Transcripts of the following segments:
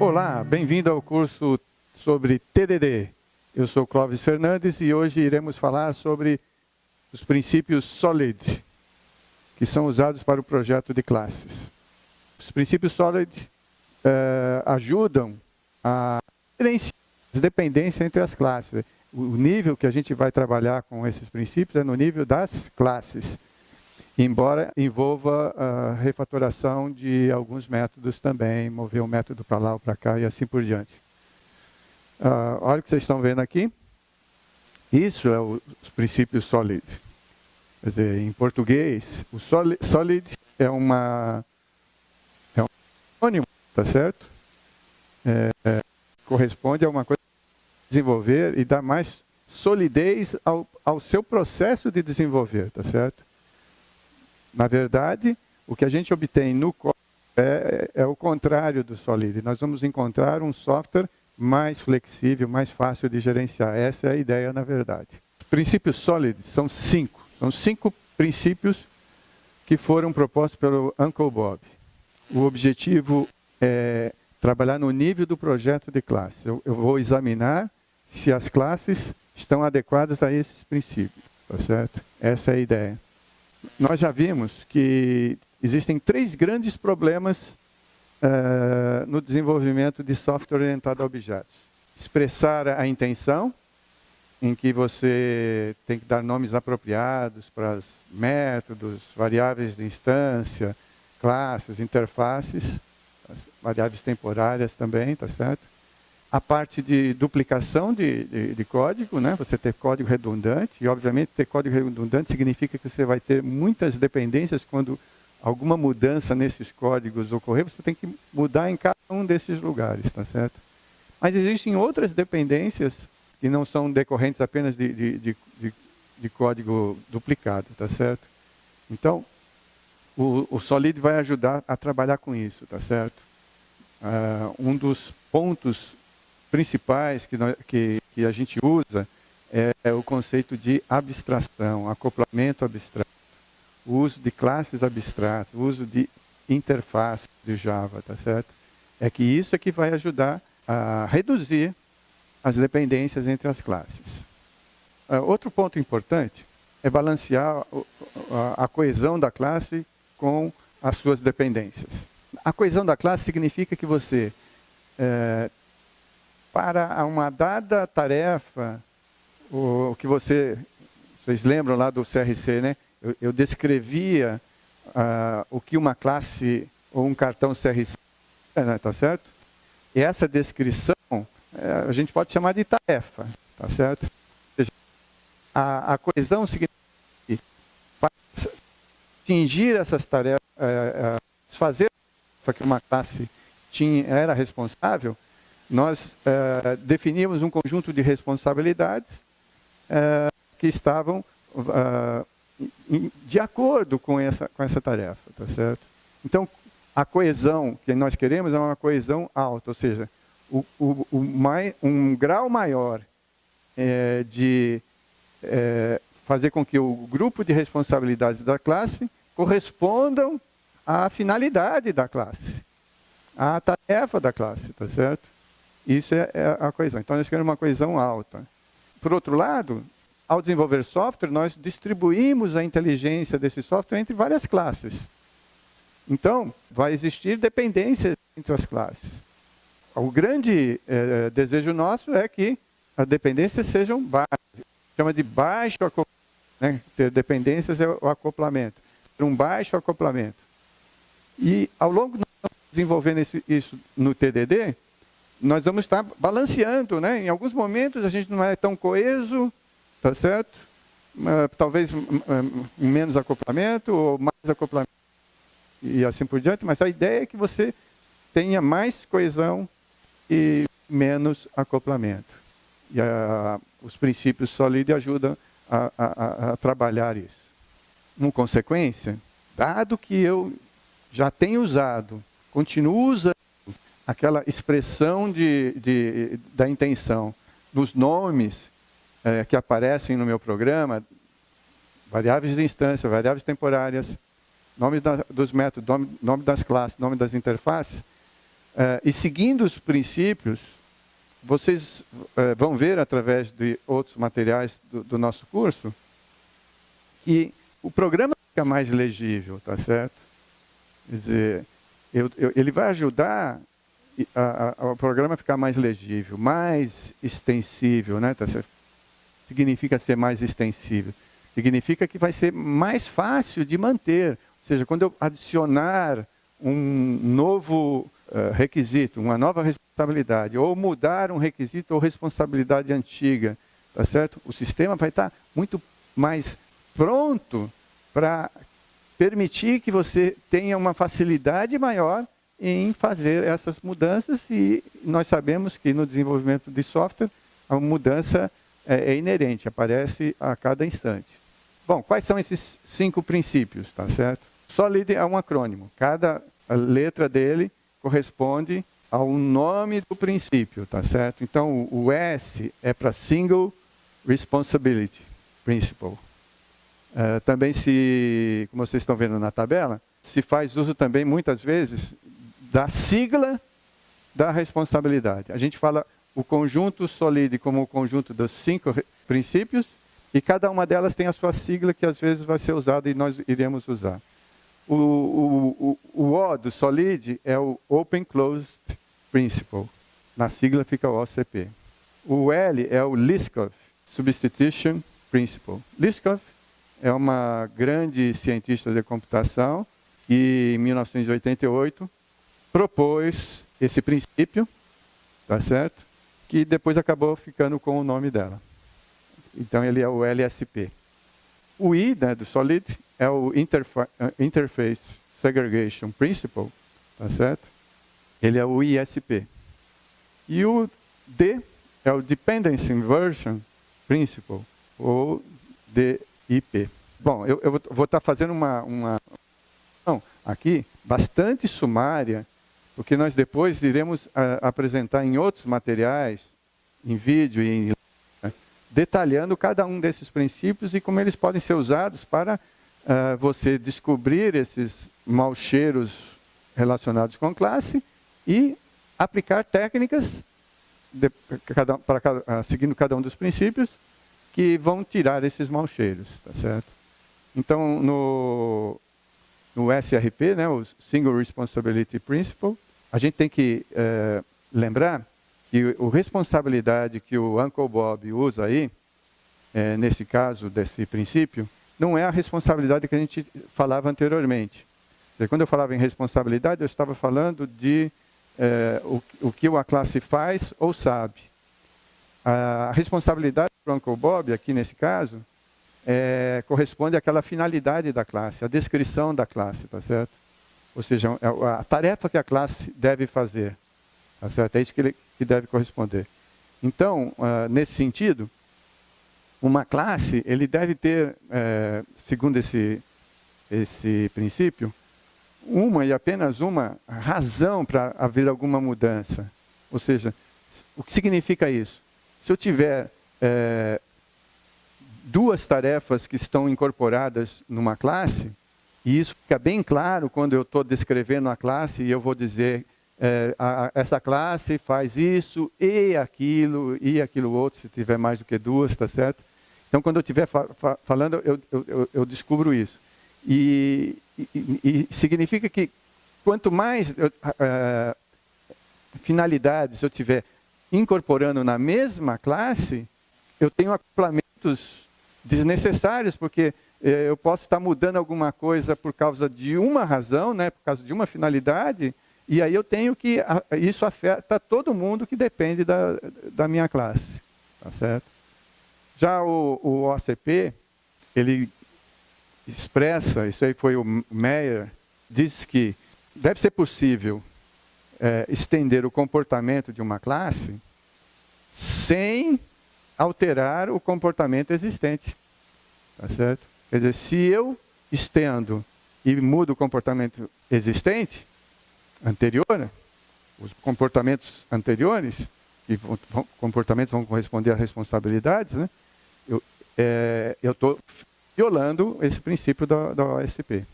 Olá, bem-vindo ao curso sobre TDD. Eu sou Clóvis Fernandes e hoje iremos falar sobre os princípios SOLID, que são usados para o projeto de classes. Os princípios SOLID eh, ajudam a diferenciar as dependências entre as classes. O nível que a gente vai trabalhar com esses princípios é no nível das classes, embora envolva a refatoração de alguns métodos também, mover um método para lá ou para cá e assim por diante. Uh, olha o que vocês estão vendo aqui. Isso é o, os princípios SOLID. Quer dizer, em português, o SOLID, solid é uma é um sinônimo, tá certo? É, é, corresponde a uma coisa desenvolver e dar mais solidez ao, ao seu processo de desenvolver, tá certo? Na verdade, o que a gente obtém no código é, é o contrário do Solid. Nós vamos encontrar um software mais flexível, mais fácil de gerenciar. Essa é a ideia, na verdade. Os princípios Solid são cinco. São cinco princípios que foram propostos pelo Uncle Bob. O objetivo é trabalhar no nível do projeto de classe. Eu, eu vou examinar se as classes estão adequadas a esses princípios. Tá certo? Essa é a ideia. Nós já vimos que existem três grandes problemas uh, no desenvolvimento de software orientado a objetos. Expressar a intenção, em que você tem que dar nomes apropriados para os métodos, variáveis de instância, classes, interfaces, variáveis temporárias também, tá certo? A parte de duplicação de, de, de, código, né? você ter código redundante, e obviamente ter código redundante significa que você vai ter muitas dependências quando alguma mudança nesses códigos ocorrer, você tem que mudar em cada um desses lugares, tá certo? Mas existem outras dependências que não são decorrentes apenas de, de, de, de código duplicado, tá certo? Então, o, o, Solid vai ajudar a trabalhar com isso, tá certo? Uh, um dos pontos principais que, nós, que, que a gente usa é, é o conceito de abstração, acoplamento abstrato o uso de classes abstratas, o uso de interface de Java, tá certo? É que isso é que vai ajudar a reduzir as dependências entre as classes. Uh, outro ponto importante é balancear a, coesão da classe com as suas dependências. A coesão da classe significa que você, é, para uma dada tarefa, o, que você, vocês lembram lá do CRC, né? eu, eu descrevia uh, o que uma classe ou um cartão CRC é, né, tá certo? E essa descrição é, a gente pode chamar de tarefa, tá certo? Seja, a, a, coesão significa que para atingir essas tarefas, é, é, fazer que uma classe tinha, era responsável, nós é, definíamos um conjunto de responsabilidades é, que estavam uh, de acordo com essa, com essa tarefa, tá certo? Então, a coesão que nós queremos é uma coesão alta, ou seja, o, o, o mai, um grau maior é, de é, fazer com que o grupo de responsabilidades da classe correspondam à finalidade da classe, à tarefa da classe, tá certo? Isso é, é a coesão. Então, nós queremos uma coesão alta. Por outro lado, ao desenvolver software, nós distribuímos a inteligência desse software entre várias classes. Então, vai existir dependências entre as classes. O grande eh, desejo nosso é que as dependências sejam baixas. Chama de baixo acoplamento. Né? Ter dependências é o acoplamento. Ter um baixo acoplamento. E ao longo de desenvolvendo isso no TDD, nós vamos estar balanceando. Né? Em alguns momentos a gente não é tão coeso, Tá certo? Uh, talvez uh, menos acoplamento ou mais acoplamento e assim por diante, mas a ideia é que você tenha mais coesão e menos acoplamento. E a, os princípios SOLID ajudam a, a, a trabalhar isso. Em consequência, dado que eu já tenho usado, continuo usando aquela expressão de, de, da intenção nos nomes é, que aparecem no meu programa, variáveis de instância, variáveis temporárias, nomes da, dos métodos, nome, nome, das classes, nome das interfaces, Uh, e seguindo os princípios, vocês uh, vão ver através de outros materiais do, do nosso curso que o programa fica mais legível, tá certo? Quer dizer, eu, eu, ele vai ajudar a, a, o programa ficar mais legível, mais extensível, né? Tá? Significa ser mais extensível. Significa que vai ser mais fácil de manter. Ou seja, quando eu adicionar um novo uh, requisito, uma nova responsabilidade, ou mudar um requisito ou responsabilidade antiga, tá certo? O sistema vai estar muito mais pronto para permitir que você tenha uma facilidade maior em fazer essas mudanças e nós sabemos que no desenvolvimento de software a mudança é, é inerente, aparece a cada instante. Bom, quais são esses cinco princípios, tá certo? SOLID é um acrônimo. Cada letra dele corresponde ao nome do princípio, tá certo? Então, o S é para Single Responsibility Principle. Uh, também se, como vocês estão vendo na tabela, se faz uso também muitas vezes da sigla da responsabilidade. A gente fala o conjunto SOLID como o conjunto dos cinco princípios e cada uma delas tem a sua sigla que às vezes vai ser usada e nós iremos usar. O, o, o, o O do SOLID é o Open Closed Principle. Na sigla fica o OCP. O L é o Liskov Substitution Principle. Liskov é uma grande cientista de computação que, em 1988, propôs esse princípio, tá certo? Que depois acabou ficando com o nome dela. Então ele é o LSP. O I né, do Solid é o eh, Interface Segregation Principle, tá certo? Ele é o ISP. E o D é o Dependency Inversion Principle, ou DIP. Bom, eu, eu vou estar tá fazendo uma, uma aqui bastante sumária porque nós depois iremos a, ah, apresentar em outros materiais, em vídeo e em né, detalhando cada um desses princípios e como eles podem ser usados para uh, você descobrir esses maus cheiros relacionados com classe e aplicar técnicas de, cada, para cada, uh, seguindo cada um dos princípios que vão tirar esses maus cheiros, tá certo? Então, no, no SRP, né, o Single Responsibility Principle, a gente tem que é, lembrar que a responsabilidade que o Uncle Bob usa aí, é, nesse caso, desse princípio, não é a responsabilidade que a gente falava anteriormente. Quando eu falava em responsabilidade, eu estava falando de é, o, o, que a classe faz ou sabe. A responsabilidade do Uncle Bob, aqui nesse caso, é, corresponde àquela finalidade da classe, a descrição da classe, tá certo? Ou seja, é a tarefa que a classe deve fazer. Tá certo? É isso que ele que deve corresponder. Então, uh, nesse sentido, uma classe, ele deve ter, é, segundo esse, esse princípio, uma e apenas uma razão para haver alguma mudança. Ou seja, o que significa isso? Se eu tiver é, duas tarefas que estão incorporadas numa classe, e isso fica bem claro quando eu estou descrevendo a classe e eu vou dizer é, a, essa classe faz isso e aquilo e aquilo outro, se tiver mais do que duas, tá certo? Então, quando eu estiver fa fa falando, eu, eu, eu, descubro isso. E, e, e, significa que quanto mais eu, uh, finalidades eu tiver incorporando na mesma classe, eu tenho acoplamentos desnecessários, porque é, eu posso estar mudando alguma coisa por causa de uma razão, né, por causa de uma finalidade, e aí eu tenho que, isso afeta todo mundo que depende da, da minha classe. Tá certo? Já o, o OCP, ele expressa, isso aí foi o Meyer, diz que deve ser possível é, estender o comportamento de uma classe sem alterar o comportamento existente. Tá certo? Quer dizer, se eu estendo e mudo o comportamento existente, anterior, os comportamentos anteriores, que vão, comportamentos vão corresponder a responsabilidades, né? eu é, estou violando esse princípio da, da OSP.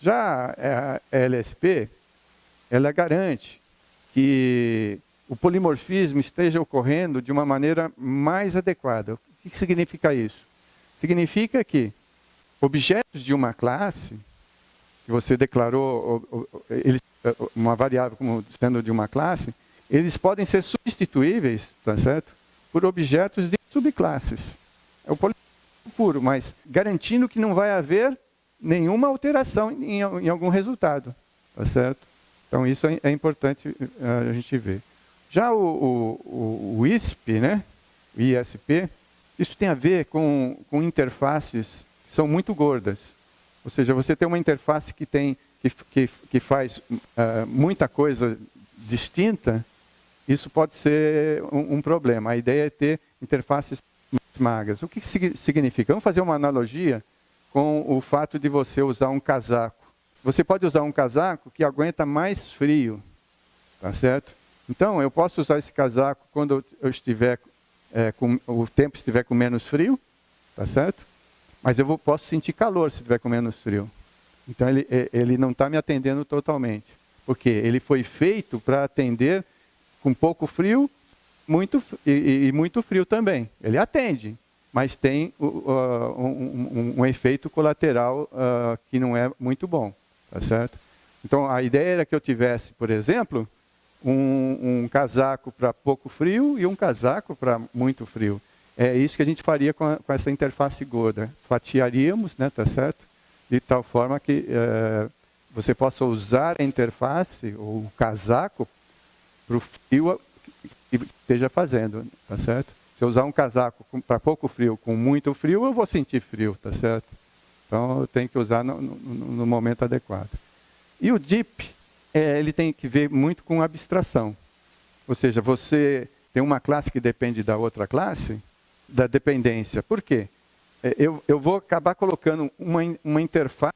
Já a LSP, ela garante que o polimorfismo esteja ocorrendo de uma maneira mais adequada. O que significa isso? Significa que objetos de uma classe, que você declarou uma variável como sendo de uma classe, eles podem ser substituíveis, tá certo? Por objetos de subclasses. É o polimorfismo puro, mas garantindo que não vai haver nenhuma alteração em, em algum resultado, tá certo? Então isso é, é importante uh, a gente ver. Já o, o, o, ISP, né? o ISP, isso tem a ver com, com interfaces que são muito gordas. Ou seja, você tem uma interface que, tem, que, que, que faz uh, muita coisa distinta, isso pode ser um, um, problema. A ideia é ter interfaces mais magras. O que significa? Vamos fazer uma analogia com o fato de você usar um casaco. Você pode usar um casaco que aguenta mais frio, tá certo? Então, eu posso usar esse casaco quando eu estiver é, com, o tempo estiver com menos frio, tá certo? Mas eu vou, posso sentir calor se estiver com menos frio. Então, ele, é, ele não está me atendendo totalmente. Porque ele foi feito para atender com pouco frio muito, e, e, muito frio também. Ele atende, mas tem uh, um, um, um, efeito colateral uh, que não é muito bom. Tá certo? Então, a ideia era que eu tivesse, por exemplo, um, um casaco para pouco frio e um casaco para muito frio. É isso que a gente faria com, a, com essa interface gorda. Fatiaríamos, né, tá certo? De tal forma que é, você possa usar a interface ou o casaco para o frio que esteja fazendo, tá certo? Se eu usar um casaco para pouco frio com muito frio, eu vou sentir frio, tá certo? Então, eu tenho que usar no, no, no momento adequado. E o DIP, é, ele tem que ver muito com abstração. Ou seja, você tem uma classe que depende da outra classe, da dependência. Por quê? É, eu, eu vou acabar colocando uma, uma interface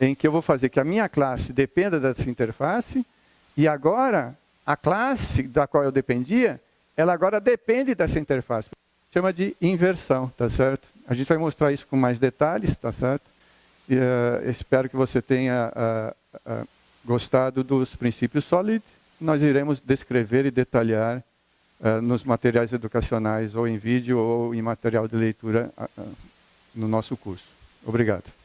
em que eu vou fazer que a minha classe dependa dessa interface e agora a classe da qual eu dependia, ela agora depende dessa interface. Chama de inversão, tá certo? A gente vai mostrar isso com mais detalhes, tá certo? E, uh, espero que você tenha uh, uh, gostado dos princípios sólidos. Nós iremos descrever e detalhar nos materiais educacionais, ou em vídeo, ou em material de leitura no nosso curso. Obrigado.